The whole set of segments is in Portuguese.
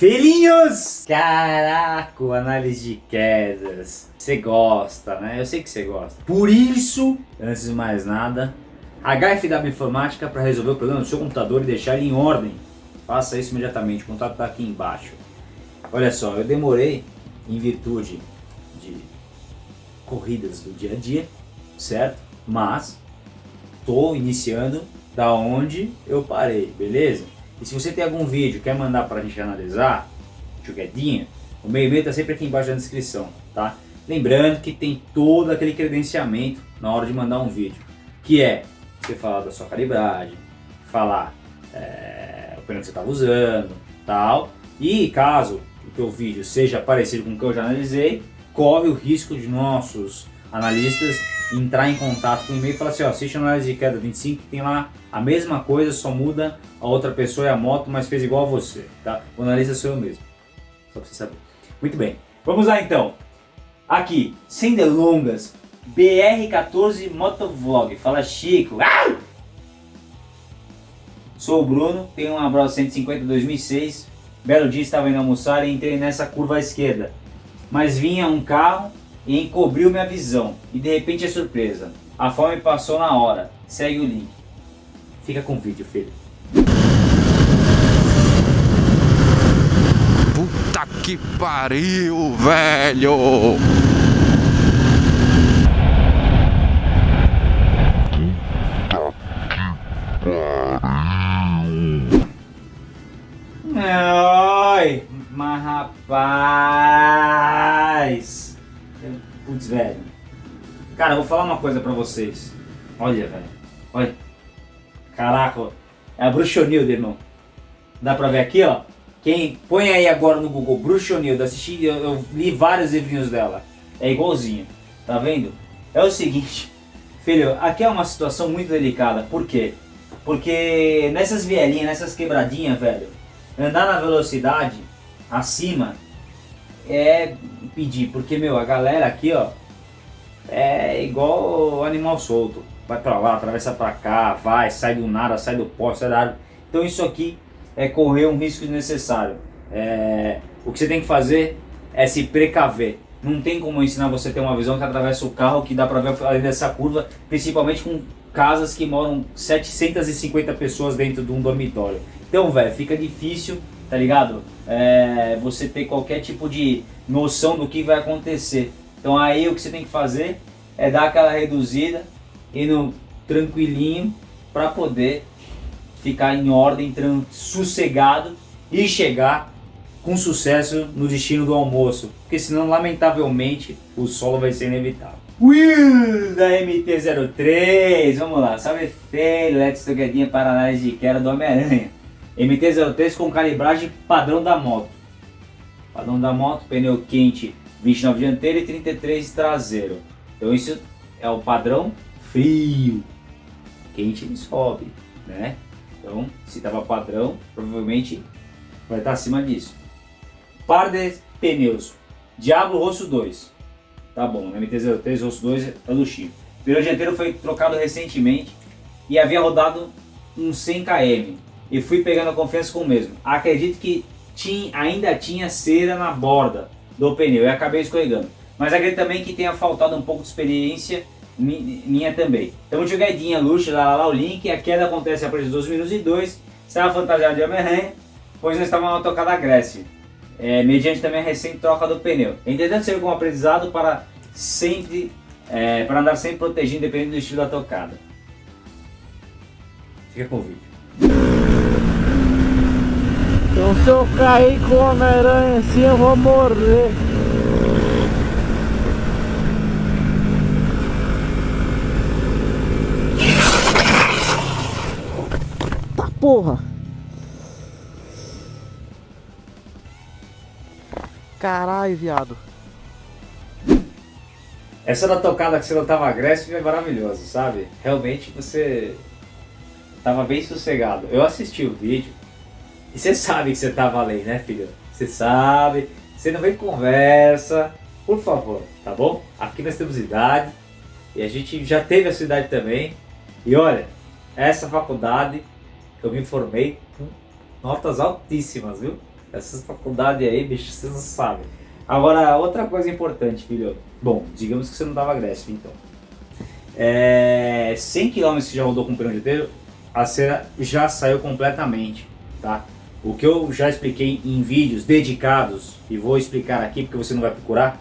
Filhinhos! Caraca, análise de quedas. Você gosta, né? Eu sei que você gosta. Por isso, antes de mais nada, HFW Informática para resolver o problema do seu computador e deixar ele em ordem. Faça isso imediatamente, o contato está aqui embaixo. Olha só, eu demorei em virtude de corridas do dia a dia, certo? Mas estou iniciando da onde eu parei, beleza? E se você tem algum vídeo quer mandar para a gente analisar, jogadinha, o meu e-mail está sempre aqui embaixo na descrição, tá? Lembrando que tem todo aquele credenciamento na hora de mandar um vídeo, que é você falar da sua calibragem, falar é, o pneu que você estava usando, tal. E caso o teu vídeo seja parecido com o que eu já analisei, corre o risco de nossos analistas entrar em contato com o e-mail e falar assim, ó, assiste análise de queda 25, tem lá a mesma coisa, só muda a outra pessoa e a moto, mas fez igual a você, tá? O analista sou eu mesmo, só pra você saber. Muito bem, vamos lá então. Aqui, sem delongas, BR14 Motovlog. Fala Chico. Ah! Sou o Bruno, tenho uma Bravo 150 2006. Belo dia estava indo almoçar e entrei nessa curva à esquerda. Mas vinha um carro e encobriu minha visão. E de repente é surpresa. A fome passou na hora. Segue o link. Fica com o vídeo, filho. Puta que pariu, velho! Uma coisa pra vocês. Olha, velho. Olha. Caraca, é a Bruxonilda, irmão. Dá pra ver aqui, ó. Quem põe aí agora no Google Bruxonilda, assisti, eu, eu li vários livrinhos dela. É igualzinho. Tá vendo? É o seguinte, filho, aqui é uma situação muito delicada. Por quê? Porque nessas vielinhas, nessas quebradinhas, velho, andar na velocidade acima é pedir, porque meu, a galera aqui ó, é igual animal solto, vai pra lá, atravessa pra cá, vai, sai do nada, sai do poste, sai da árvore. Então isso aqui é correr um risco desnecessário. É, o que você tem que fazer é se precaver. Não tem como ensinar você a ter uma visão que atravessa o carro, que dá pra ver além dessa curva, principalmente com casas que moram 750 pessoas dentro de um dormitório. Então, velho, fica difícil, tá ligado? É, você ter qualquer tipo de noção do que vai acontecer. Então aí o que você tem que fazer é dar aquela reduzida, indo tranquilinho, para poder ficar em ordem, sossegado e chegar com sucesso no destino do almoço. Porque senão, lamentavelmente, o solo vai ser inevitável. Will da MT-03, vamos lá, salve feio, let's together para análise de queda do Homem-Aranha. MT-03 com calibragem padrão da moto. Padrão da moto, pneu quente 29 dianteiro e 33 traseiro. Então isso é o padrão frio. Quente ele sobe, né? Então se estava padrão, provavelmente vai estar acima disso. Par de pneus. Diablo Rosso 2. Tá bom, MT-03 Rosso 2 é Chico. O pneu dianteiro foi trocado recentemente e havia rodado uns 100 km e fui pegando a confiança com o mesmo. Acredito que tinha, ainda tinha cera na borda do pneu e acabei escorregando. Mas acredito também que tenha faltado um pouco de experiência minha também. Então jogadinha luxo, lá, lá, lá o link, a queda acontece após 12 minutos e 2, estava fantasiado de Homem-Aranha, pois não estava uma tocada Grécia, é, mediante também a recente troca do pneu. Entretanto, serviu como aprendizado para sempre, é, para andar sempre protegido, dependendo do estilo da tocada. Fica com o vídeo. Então se eu cair com o Homem-Aranha assim eu vou morrer. Porra! Caralho, viado. Essa da tocada que você não tava agressivo é maravilhosa, sabe? Realmente você tava bem sossegado. Eu assisti o vídeo, e você sabe que você tá valendo, né, filho? Você sabe. Você não vem conversa. Por favor, tá bom? Aqui nós temos idade. E a gente já teve a sua idade também. E olha, essa faculdade eu me formei com notas altíssimas, viu? Essas faculdades aí, bicho, vocês não sabem. Agora, outra coisa importante, filho. Bom, digamos que você não dava Gresp, então. É, 100 km que já rodou com o pneu dianteiro, a cera já saiu completamente, tá? O que eu já expliquei em vídeos dedicados, e vou explicar aqui porque você não vai procurar,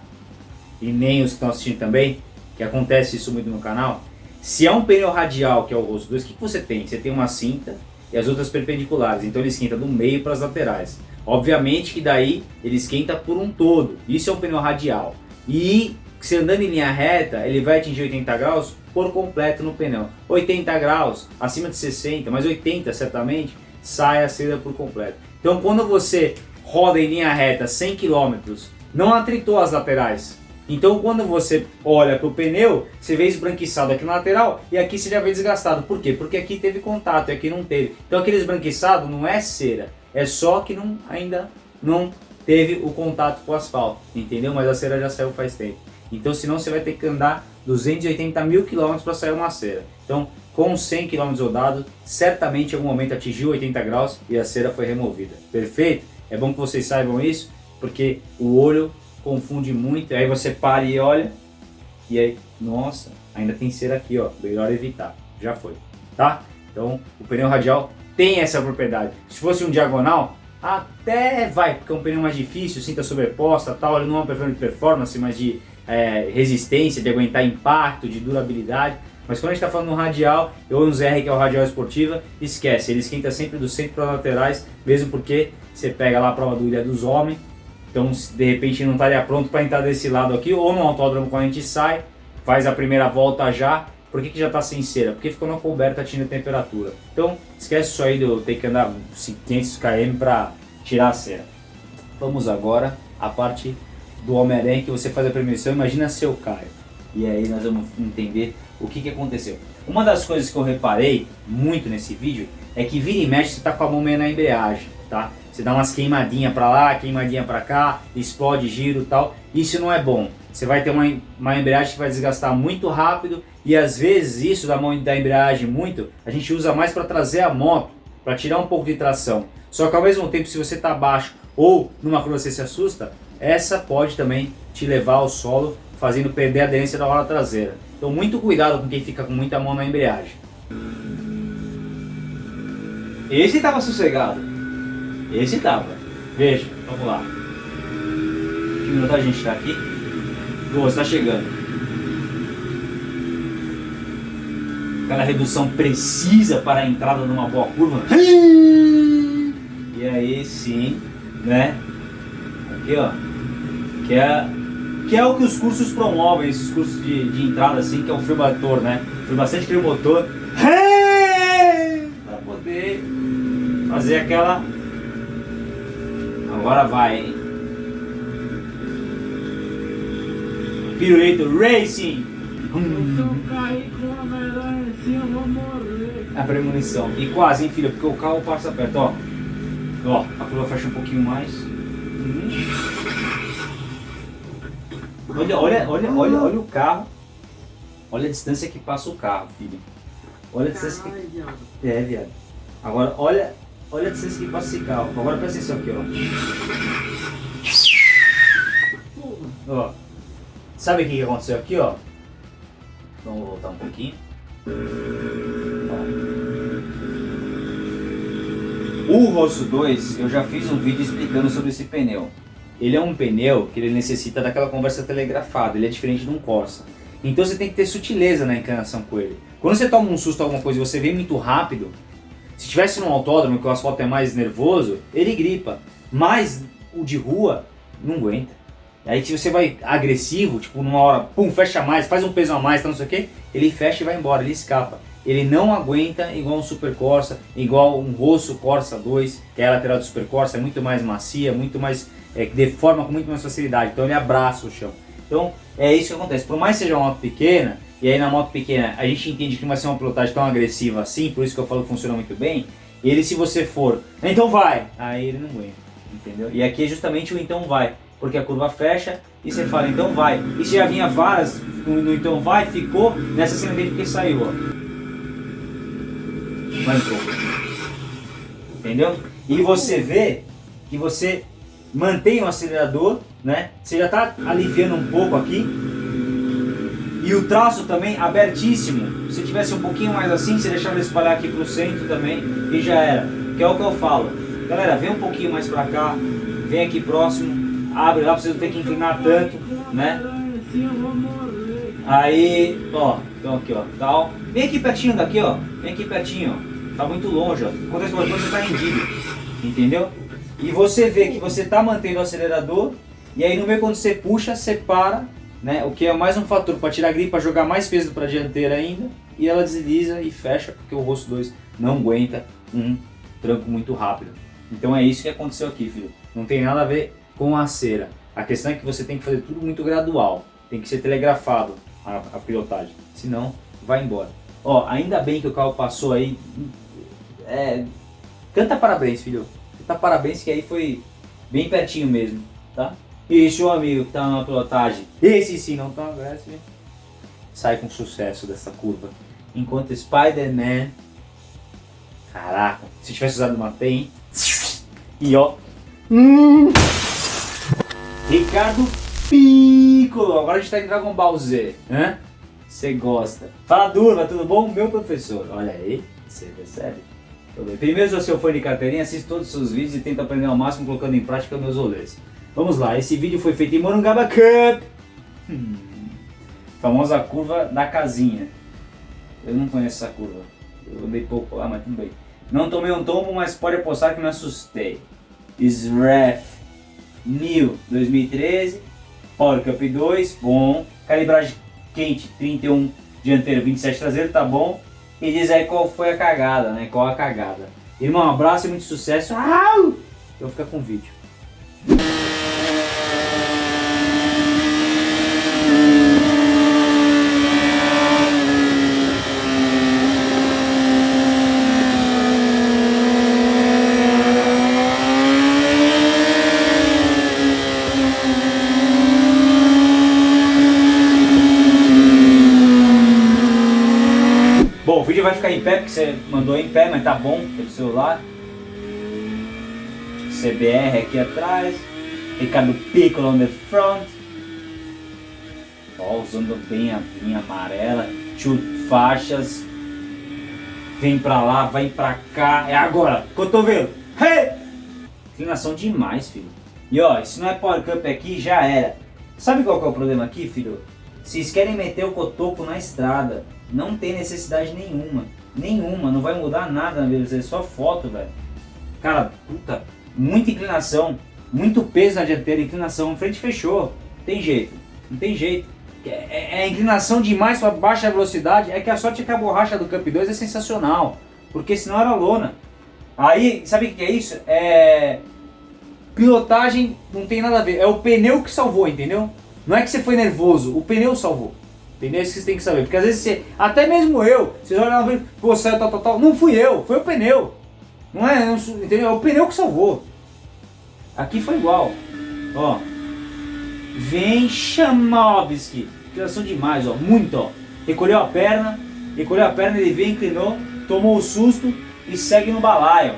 e nem os que estão assistindo também, que acontece isso muito no canal, se é um pneu radial, que é o rosto 2, o que, que você tem? Você tem uma cinta e as outras perpendiculares, então ele esquenta do meio para as laterais. Obviamente que daí ele esquenta por um todo, isso é um pneu radial. E se andando em linha reta, ele vai atingir 80 graus por completo no pneu. 80 graus, acima de 60, mas 80 certamente, sai a cera por completo. Então quando você roda em linha reta 100 km, não atritou as laterais. Então quando você olha para o pneu, você vê esbranquiçado aqui na lateral e aqui você já vê desgastado. Por quê? Porque aqui teve contato e aqui não teve. Então aquele esbranquiçado não é cera, é só que não, ainda não teve o contato com o asfalto, entendeu? Mas a cera já saiu faz tempo. Então senão você vai ter que andar 280 mil quilômetros para sair uma cera. Então com 100 km rodado, certamente em algum momento atingiu 80 graus e a cera foi removida. Perfeito? É bom que vocês saibam isso, porque o olho confunde muito, aí você para e olha, e aí, nossa, ainda tem cera aqui, ó, melhor evitar, já foi, tá? Então, o pneu radial tem essa propriedade. Se fosse um diagonal, até vai, porque é um pneu mais difícil, cinta sobreposta, tal, ele não é um pneu de performance, mas de é, resistência, de aguentar impacto, de durabilidade, mas quando a gente está falando no radial, ou no ZR que é o radial esportiva, esquece, ele esquenta sempre do centro para as laterais, mesmo porque você pega lá a prova do Ilha dos Homens, então de repente não estaria pronto para entrar desse lado aqui, ou no autódromo quando a gente sai, faz a primeira volta já, por que, que já está sem cera? Porque ficou na coberta atingindo a temperatura. Então esquece isso aí de eu ter que andar 500 km para tirar a cera. Vamos agora à parte do Homem-Aranha que você faz a premiação, imagina seu Caio. E aí nós vamos entender o que, que aconteceu. Uma das coisas que eu reparei muito nesse vídeo é que vira e mexe você tá com a mão meio na embreagem, tá? Você dá umas queimadinhas para lá, queimadinha para cá, explode giro tal. Isso não é bom. Você vai ter uma, uma embreagem que vai desgastar muito rápido e às vezes isso da mão da embreagem muito, a gente usa mais para trazer a moto, para tirar um pouco de tração. Só que ao mesmo tempo, se você está baixo ou numa curva você se assusta, essa pode também te levar ao solo, fazendo perder a aderência da roda traseira. Então muito cuidado com quem fica com muita mão na embreagem. Esse estava sossegado. Esse estava. Veja, vamos lá. Que minuto a gente está aqui? Boa, está chegando. Aquela redução precisa para a entrada numa boa curva. E aí sim, né? Aqui ó. Que é que é o que os cursos promovem, esses cursos de, de entrada assim, que é frio motor, né? Frio bastante frio motor, para poder fazer aquela... Agora vai, hein? Pirueto Racing! A premonição. E quase, hein, filha? Porque o carro passa perto, ó. Ó, a curva fecha um pouquinho mais. Olha, olha, olha, olha, olha o carro. Olha a distância que passa o carro, filho. Olha a distância que... É, viado. Agora, olha, olha a distância que passa esse carro. Agora presta atenção aqui, ó. Ó. Sabe o que aconteceu aqui, ó? Vamos voltar um pouquinho. Ó. O Rosso 2, eu já fiz um vídeo explicando sobre esse pneu. Ele é um pneu que ele necessita daquela conversa telegrafada, ele é diferente de um Corsa. Então você tem que ter sutileza na inclinação com ele. Quando você toma um susto alguma coisa e você vem muito rápido, se tivesse num autódromo que o asfalto é mais nervoso, ele gripa. Mas o de rua não aguenta. Aí se você vai agressivo, tipo numa hora, pum, fecha mais, faz um peso a mais, tá, não sei o que, ele fecha e vai embora, ele escapa. Ele não aguenta igual um Super Corsa, igual um Rosso Corsa 2, que é a lateral do Super Corsa, é muito mais macia, muito mais é, deforma com muito mais facilidade, então ele abraça o chão. Então é isso que acontece, por mais que seja uma moto pequena, e aí na moto pequena a gente entende que não vai ser uma pilotagem tão agressiva assim, por isso que eu falo que funciona muito bem, ele se você for, então vai, aí ele não aguenta, entendeu? E aqui é justamente o então vai, porque a curva fecha e você fala então vai. E se já vinha varas no, no então vai, ficou nessa cena dele porque saiu, ó. Entrou. Entendeu? E você vê que você mantém o acelerador, né? Você já está aliviando um pouco aqui. E o traço também abertíssimo. Se tivesse um pouquinho mais assim, você deixava ele espalhar aqui para o centro também e já era. Que é o que eu falo. Galera, vem um pouquinho mais para cá, vem aqui próximo, abre lá para você não ter que inclinar tanto, né? Aí, ó, então aqui, ó, tal. Vem aqui pertinho daqui, ó. Vem aqui pertinho, ó. Tá muito longe, ó. Acontece qualquer coisa, você tá rendido. Entendeu? E você vê que você tá mantendo o acelerador. E aí no meio quando você puxa, você para, né? O que é mais um fator para tirar a gripe, para jogar mais peso para dianteira ainda. E ela desliza e fecha, porque o rosto 2 não aguenta um tranco muito rápido. Então é isso que aconteceu aqui, filho. Não tem nada a ver com a cera. A questão é que você tem que fazer tudo muito gradual. Tem que ser telegrafado a, a pilotagem. Senão, vai embora. Ó, ainda bem que o carro passou aí. É, canta parabéns, filho. Canta parabéns que aí foi bem pertinho mesmo, tá? E seu amigo que tá na pilotagem, esse sim não tá agressivo, sai com sucesso dessa curva. Enquanto Spider-Man, caraca, se tivesse usado uma TEM, e ó, hum, Ricardo Piccolo, agora a gente tá em Dragon Ball Z, né? Você gosta. Fala Durva, tudo bom? Meu professor. Olha aí, você percebe? Primeiro, se você for de carteirinha, assiste todos os seus vídeos e tenta aprender ao máximo colocando em prática meus rolês. Vamos lá, esse vídeo foi feito em Morungaba Cup. Hum, famosa curva da casinha. Eu não conheço essa curva. Eu andei pouco lá, mas tudo bem. Não tomei um tombo, mas pode apostar que me assustei. SREF New 2013. Power Cup 2, bom. Calibragem quente, 31 dianteiro, 27 traseiro, tá bom. E diz aí qual foi a cagada, né? Qual a cagada. Irmão, um abraço e muito sucesso. Eu vou ficar com o vídeo. Vídeo vai ficar em pé, porque você mandou em pé, mas tá bom pelo celular. CBR aqui atrás. Ricardo Piccolo on the front. Ó, usando bem a linha amarela. Chute faixas. Vem pra lá, vai pra cá. É agora, cotovelo. Hey! Inclinação demais, filho. E ó, se não é Power Cup aqui, já era. Sabe qual que é o problema aqui, filho? Vocês querem meter o cotoco na estrada. Não tem necessidade nenhuma. Nenhuma. Não vai mudar nada na velocidade. É só foto, velho. Cara, puta. Muita inclinação. Muito peso na dianteira. Inclinação. Frente fechou. Tem jeito. Não tem jeito. É, é, é inclinação demais para baixa velocidade. É que a sorte é que a borracha do Cup 2 é sensacional. Porque senão era lona. Aí, sabe o que é isso? É... Pilotagem não tem nada a ver. É o pneu que salvou, entendeu? Não é que você foi nervoso. O pneu salvou. Entendeu? Isso que você tem que saber. Porque às vezes você, até mesmo eu, vocês olham lá e pô, saiu tal, tal, tal. Não fui eu, foi o pneu. Não é, não, entendeu? É o pneu que salvou. Aqui foi igual. Ó. Vem Chamovski. Inclinação demais, ó. Muito, ó. Recolheu a perna. Recolheu a perna, ele veio, inclinou. Tomou o susto e segue no balaio.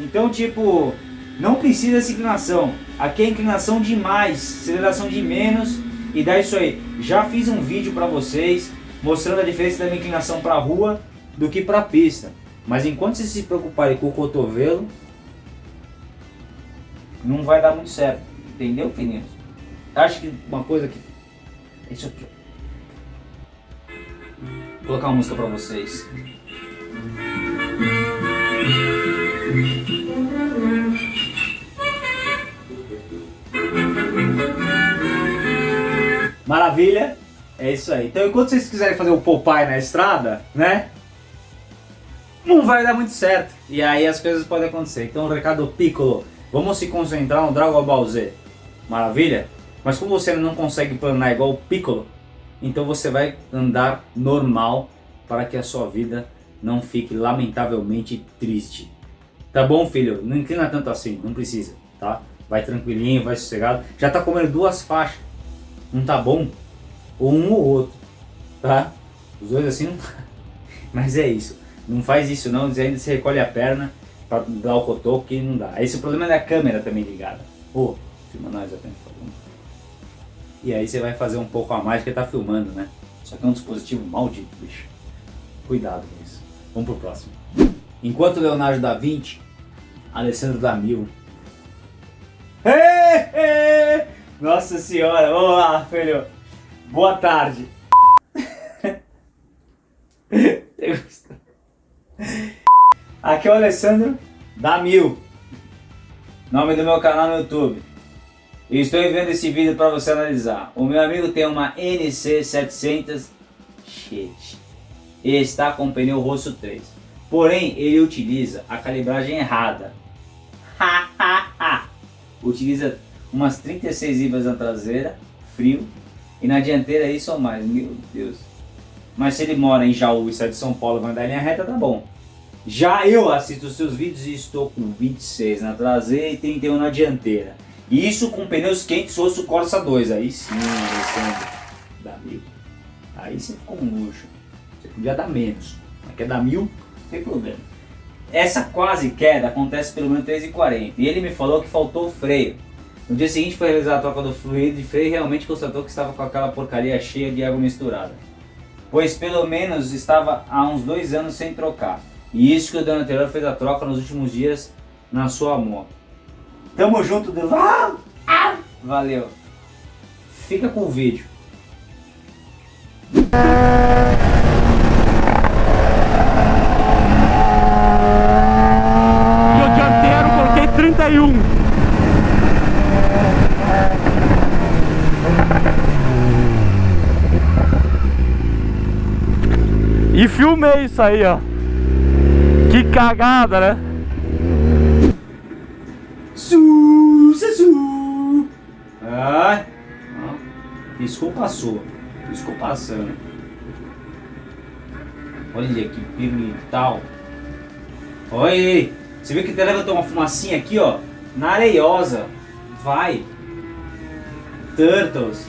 Então, tipo, não precisa dessa inclinação. Aqui é inclinação demais, aceleração de menos e dá isso aí. Já fiz um vídeo para vocês mostrando a diferença da minha inclinação para rua do que para pista. Mas enquanto vocês se preocuparem com o cotovelo, não vai dar muito certo. Entendeu, filhinhos? Acho que uma coisa que... Isso aqui. Vou colocar uma música para vocês. Maravilha? É isso aí. Então enquanto vocês quiserem fazer o Popeye na estrada, né? Não vai dar muito certo. E aí as coisas podem acontecer. Então recado Piccolo, vamos se concentrar no Dragon Ball Z. Maravilha? Mas como você não consegue planar igual o Piccolo, então você vai andar normal para que a sua vida não fique lamentavelmente triste. Tá bom, filho? Não inclina tanto assim, não precisa, tá? Vai tranquilinho, vai sossegado. Já tá comendo duas faixas não tá bom, ou um ou outro, tá? Os dois assim não tá. Mas é isso, não faz isso não, ainda se recolhe a perna pra dar o cotoco que não dá. Esse é o problema da câmera também ligada. Pô, filma nós até. E aí você vai fazer um pouco a mais porque tá filmando, né? Só que é um dispositivo maldito, bicho. Cuidado com isso. Vamos pro próximo. Enquanto Leonardo da Vinci, Alessandro da Mil. Nossa senhora, vamos lá, filho. Boa tarde. Aqui é o Alessandro da Mil. Nome do meu canal no YouTube. E estou enviando esse vídeo para você analisar. O meu amigo tem uma NC700 shit, e está com pneu rosto 3. Porém, ele utiliza a calibragem errada. utiliza umas 36 ibas na traseira, frio, e na dianteira isso ou mais, meu Deus. Mas se ele mora em Jaú e sai de São Paulo e vai andar em linha reta, tá bom. Já eu assisto os seus vídeos e estou com 26 na traseira e 31 na dianteira. Isso com pneus quentes osso Corsa 2. Aí sim, Alessandro. Dá mil. Aí você ficou um luxo. Você podia dar menos. Mas quer dar mil, não tem problema. Essa quase queda acontece pelo menos 3,40. E ele me falou que faltou freio. No dia seguinte foi realizar a troca do fluido e realmente constatou que estava com aquela porcaria cheia de água misturada. Pois pelo menos estava há uns dois anos sem trocar. E isso que o dono anterior fez a troca nos últimos dias na sua moto. Tamo junto, do... Valeu. Fica com o vídeo. E o dianteiro coloquei 31. Filmei isso aí, ó. Que cagada, né? Su, su. Ai. Piscou, passou. Piscou, passando. Olha que pirulital. Olha aí. Você viu que até levantou uma fumacinha aqui, ó. Na areiosa. Vai. Turtles.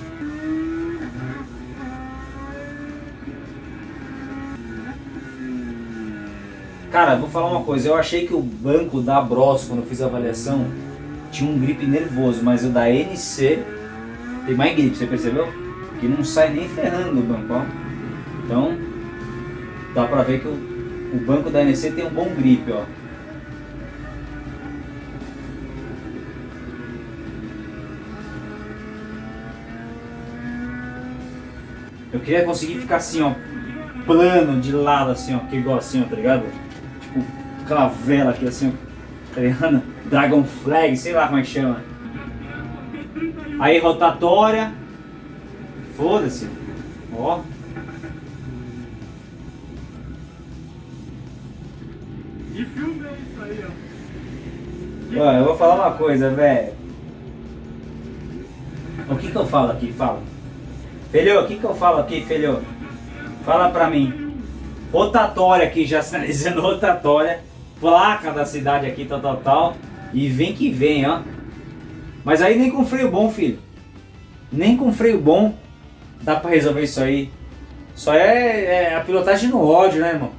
Cara, vou falar uma coisa, eu achei que o banco da Bros, quando eu fiz a avaliação, tinha um grip nervoso, mas o da NC tem mais grip, você percebeu? Que não sai nem ferrando o banco, ó. Então, dá pra ver que o, o banco da NC tem um bom grip, ó. Eu queria conseguir ficar assim, ó, plano, de lado, assim, ó, que igual assim, ó, tá ligado? Tipo, aquela vela aqui, assim, ó, tá ligado? Dragon Flag, sei lá como é que chama. Aí, rotatória. Foda-se. Ó. E filmei isso aí, ó. Ó, eu vou falar uma coisa, velho. O que que eu falo aqui? Fala. Filho, o que que eu falo aqui, filho? Fala pra mim. Rotatória aqui, já sinalizando rotatória. Placa da cidade aqui, tal, tal, tal. E vem que vem, ó. Mas aí nem com freio bom, filho. Nem com freio bom dá pra resolver isso aí. Só é, é a pilotagem no ódio, né, irmão?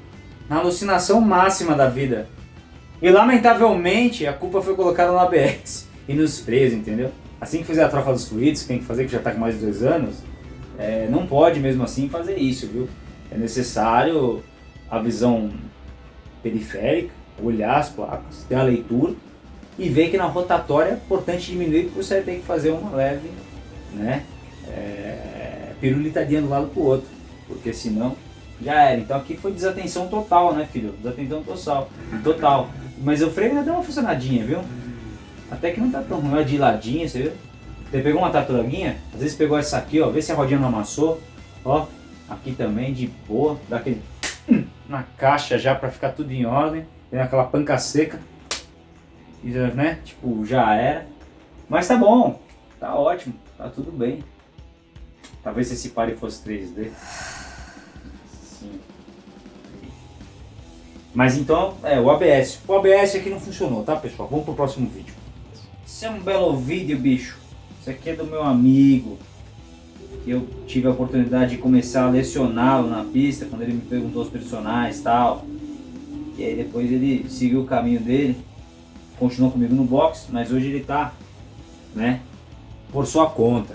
Na alucinação máxima da vida. E lamentavelmente a culpa foi colocada no ABS e nos freios, entendeu? Assim que fizer a troca dos fluidos, que tem que fazer que já está com mais de dois anos, é, não pode mesmo assim fazer isso, viu? É necessário a visão periférica, olhar as placas, ter a leitura e ver que na rotatória é importante diminuir porque você tem que fazer uma leve, né? É, pirulitadinha do lado pro outro, porque senão já era. Então aqui foi desatenção total, né, filho? Desatenção total. Total. Mas o freio ainda deu uma funcionadinha, viu? Até que não tá tão ruim. De ladinho, você viu? Você pegou uma tartaruguinha, às vezes pegou essa aqui, ó. Vê se a rodinha não amassou. Ó, aqui também de boa. Dá aquele na caixa já pra ficar tudo em ordem. Tem aquela panca seca. E, né? Tipo, já era. Mas tá bom. Tá ótimo. Tá tudo bem. Talvez esse pare fosse 3D. Sim. Mas então, é, o ABS. O ABS aqui não funcionou, tá pessoal? Vamos pro próximo vídeo. Esse é um belo vídeo, bicho. Isso aqui é do meu amigo. Eu tive a oportunidade de começar a lecioná-lo na pista, quando ele me perguntou os personagens e tal. E aí depois ele seguiu o caminho dele, continuou comigo no box, mas hoje ele tá, né, por sua conta.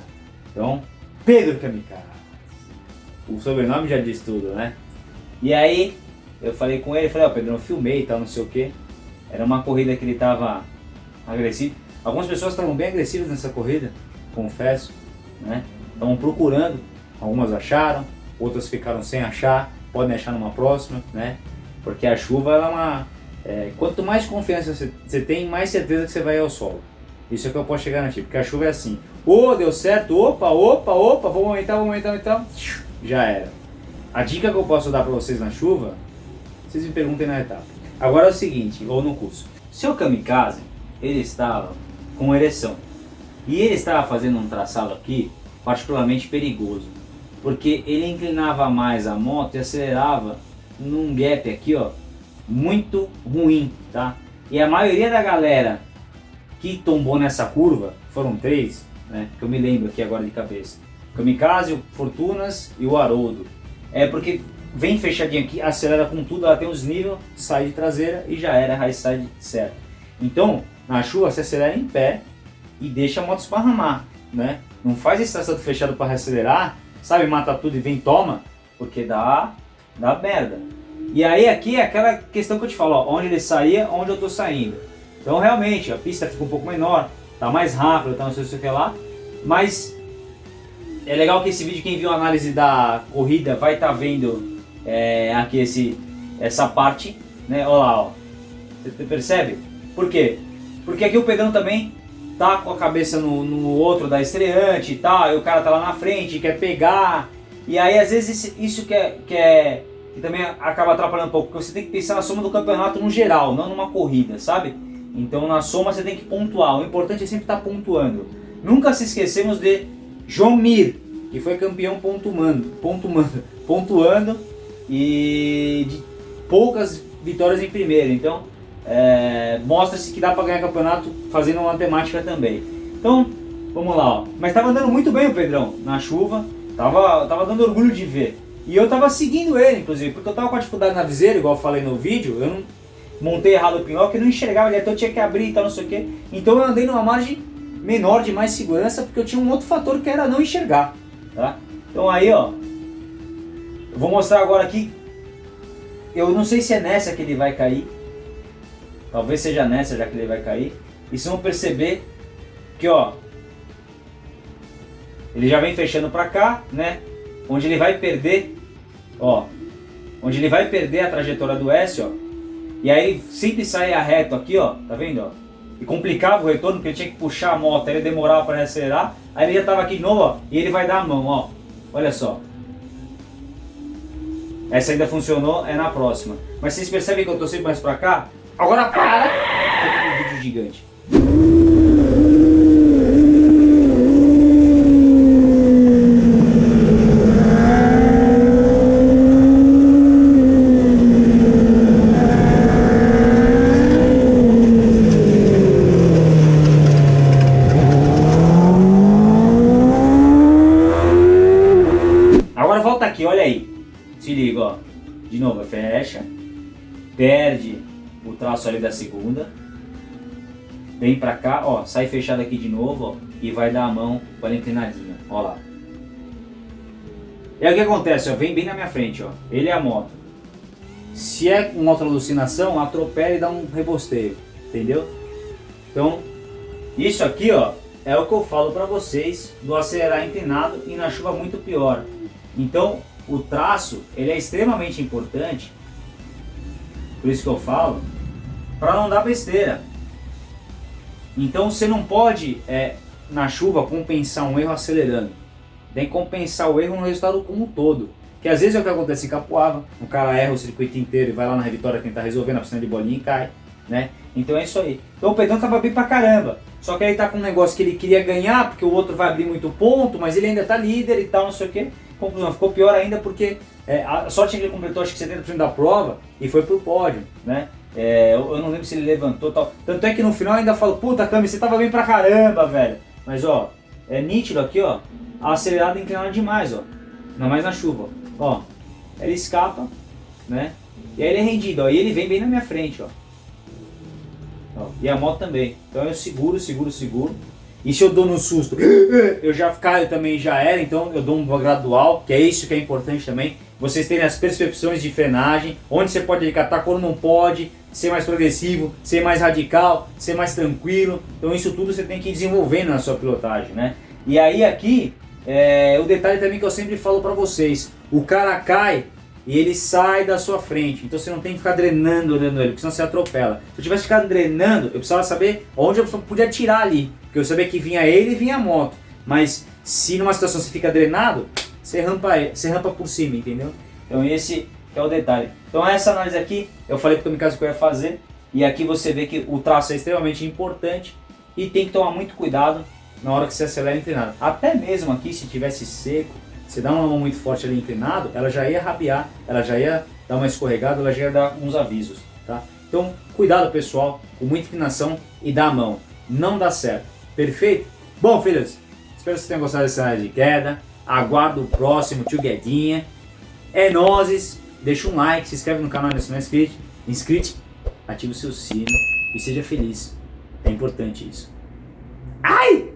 Então, Pedro Kamikaze. O sobrenome já diz tudo, né? E aí, eu falei com ele, falei, ó, oh, Pedro, eu filmei e tal, não sei o que. Era uma corrida que ele tava agressivo. Algumas pessoas estavam bem agressivas nessa corrida, confesso, né? Estavam procurando, algumas acharam, outras ficaram sem achar, podem achar numa próxima, né? Porque a chuva, ela é uma... É, quanto mais confiança você tem, mais certeza que você vai ao solo. Isso é que eu posso chegar na porque a chuva é assim. Ô, oh, deu certo, opa, opa, opa, vamos aumentar, vamos aumentar, então já era. A dica que eu posso dar para vocês na chuva, vocês me perguntem na etapa. Agora é o seguinte, ou no curso. Seu kamikaze, ele estava com ereção. E ele estava fazendo um traçado aqui particularmente perigoso. Porque ele inclinava mais a moto e acelerava num gap aqui, ó, muito ruim, tá? E a maioria da galera que tombou nessa curva, foram três, né, que eu me lembro aqui agora de cabeça. Kamikaze, o Fortunas e o Haroldo. É porque vem fechadinho aqui, acelera com tudo, ela tem os níveis, sai de traseira e já era high side certo. Então, na chuva você acelera em pé e deixa a moto esparramar, né? Não faz esse traçado fechado para acelerar, sabe, mata tudo e vem toma, porque dá, dá merda. E aí aqui é aquela questão que eu te falo, ó, onde ele saía, onde eu tô saindo. Então realmente, a pista fica um pouco menor, tá mais rápido, tá não sei o que lá, mas é legal que esse vídeo, quem viu a análise da corrida, vai estar tá vendo é, aqui esse, essa parte, né? Olha lá, ó. Você percebe? Por quê? Porque aqui o Pedrão também tá com a cabeça no, no outro da estreante e tal, e o cara tá lá na frente, quer pegar. E aí às vezes isso que, é, que, é, que também acaba atrapalhando um pouco, porque você tem que pensar na soma do campeonato no geral, não numa corrida, sabe? Então na soma você tem que pontuar, o importante é sempre estar tá pontuando. Nunca se esquecemos de João Mir, que foi campeão pontuando, pontuando, pontuando e de poucas vitórias em primeiro. Então, é, mostra-se que dá para ganhar campeonato fazendo uma matemática também. Então, vamos lá. Ó. Mas estava andando muito bem o Pedrão na chuva, tava, tava dando orgulho de ver. E eu tava seguindo ele, inclusive, porque eu tava com a dificuldade na viseira, igual eu falei no vídeo, eu não montei errado o pinóquio e não enxergava ele, então eu tinha que abrir e tal, não sei o que. Então eu andei numa margem menor de mais segurança, porque eu tinha um outro fator que era não enxergar. Tá? Então aí, ó, eu vou mostrar agora aqui, eu não sei se é nessa que ele vai cair, talvez seja nessa já que ele vai cair, e vocês vão perceber que, ó, ele já vem fechando pra cá, né, onde ele vai perder, ó, onde ele vai perder a trajetória do S, ó, e aí sempre sai a reto aqui, ó, tá vendo, ó, e complicava o retorno, porque ele tinha que puxar a moto, ele demorava para acelerar, aí ele já estava aqui de novo, ó, e ele vai dar a mão, ó, olha só. Essa ainda funcionou, é na próxima. Mas vocês percebem que eu estou sempre mais para cá? Agora para! um vídeo gigante. Traço ali da segunda, vem pra cá, ó, sai fechado aqui de novo, ó, e vai dar a mão com ela inclinadinha, ó lá. E aí o que acontece, ó, vem bem na minha frente, ó, ele é a moto. Se é uma outra alucinação, atropela e dá um rebosteio, entendeu? Então, isso aqui, ó, é o que eu falo pra vocês do acelerar inclinado e na chuva muito pior. Então, o traço, ele é extremamente importante por isso que eu falo, para não dar besteira. Então você não pode, é, na chuva, compensar um erro acelerando. Tem que compensar o erro no resultado como um todo. Que às vezes é o que acontece em Capuava, o cara erra o circuito inteiro e vai lá na Revitória tentar resolver na piscina de bolinha e cai. Né? Então é isso aí. Então o Pedrão tava bem pra caramba. Só que ele tá com um negócio que ele queria ganhar, porque o outro vai abrir muito ponto, mas ele ainda tá líder e tal, não sei o que. Conclusão, ficou pior ainda porque é, a que ele completou acho que 70% da prova e foi pro pódio, né? É, eu, eu, não lembro se ele levantou tal. Tanto é que no final ainda falo, puta Cami, você tava bem pra caramba, velho. Mas ó, é nítido aqui, ó, a acelerada inclinada demais, ó. Ainda mais na chuva, ó. Ele escapa, né? E aí ele é rendido, ó, e ele vem bem na minha frente, ó. ó. E a moto também. Então eu seguro, seguro, seguro. E se eu dou no susto, eu já caio também, já era, então eu dou um gradual, que é isso que é importante também. Vocês terem as percepções de frenagem, onde você pode recatar, quando não pode, ser mais progressivo, ser mais radical, ser mais tranquilo. Então isso tudo você tem que ir desenvolvendo na sua pilotagem, né? E aí aqui, é, o detalhe também que eu sempre falo para vocês, o cara cai e ele sai da sua frente. Então você não tem que ficar drenando, drenando ele, porque senão você atropela. Se eu tivesse ficado drenando, eu precisava saber onde eu podia tirar ali. Porque eu sabia que vinha ele e vinha a moto. Mas se numa situação você fica drenado, você rampa, você rampa por cima, entendeu? Então esse é o detalhe. Então essa análise aqui, eu falei para o Kamikaze que eu ia fazer. E aqui você vê que o traço é extremamente importante e tem que tomar muito cuidado na hora que você acelera inclinado. Até mesmo aqui, se tivesse seco, você dá uma mão muito forte ali inclinado, ela já ia rabiar, ela já ia dar uma escorregada, ela já ia dar uns avisos, tá? Então, cuidado pessoal, com muita inclinação e dá a mão. Não dá certo. Perfeito? Bom, filhos, espero que vocês tenham gostado dessa área de queda. Aguardo o próximo, tio Guedinha. É nozes. Deixa um like, se inscreve no canal se não é inscrito. Inscrito, o seu sino e seja feliz. É importante isso. Ai!